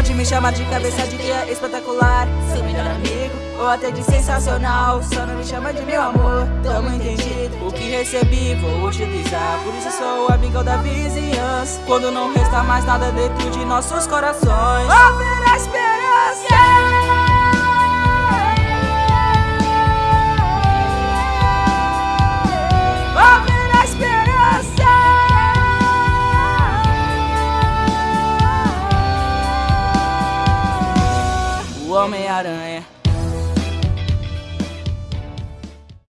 Pode me chamar de cabeça de guia espetacular. Seu melhor amigo, ou até de sensacional. Só não me chama de meu amor, tamo entendido. O que recebi vou utilizar. Por isso sou o amigão da vizinhança. Quando não resta mais nada dentro de nossos corações. Esperança o Homem-Aranha.